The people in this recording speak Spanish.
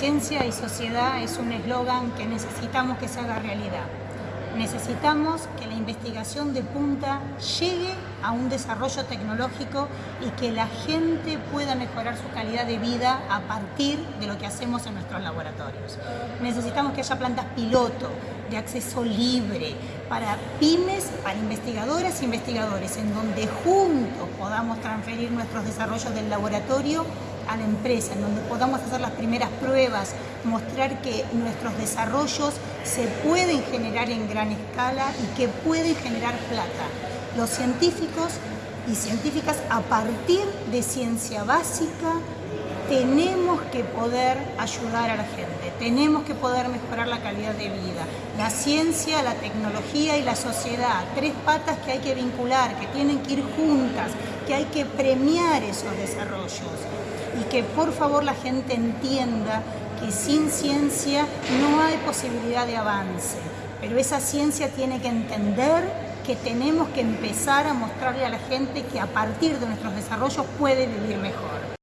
Ciencia y sociedad es un eslogan que necesitamos que se haga realidad. Necesitamos que la investigación de punta llegue a un desarrollo tecnológico y que la gente pueda mejorar su calidad de vida a partir de lo que hacemos en nuestros laboratorios. Necesitamos que haya plantas piloto de acceso libre para pymes, para investigadoras e investigadores, en donde juntos podamos transferir nuestros desarrollos del laboratorio a la empresa, en donde podamos hacer las primeras pruebas, mostrar que nuestros desarrollos se pueden generar en gran escala y que pueden generar plata. Los científicos y científicas a partir de ciencia básica tenemos que poder ayudar a la gente, tenemos que poder mejorar la calidad de vida. La ciencia, la tecnología y la sociedad, tres patas que hay que vincular, que tienen que ir juntas, que hay que premiar esos desarrollos y que por favor la gente entienda que sin ciencia no hay posibilidad de avance, pero esa ciencia tiene que entender que tenemos que empezar a mostrarle a la gente que a partir de nuestros desarrollos puede vivir mejor.